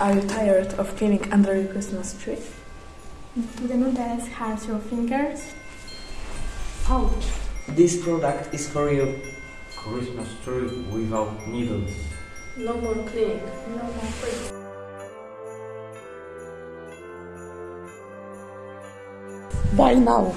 Are you tired of cleaning under your Christmas tree? Do the needles hurt your fingers? Ouch! This product is for you. Christmas tree without needles. No more cleaning. No more free. Buy now.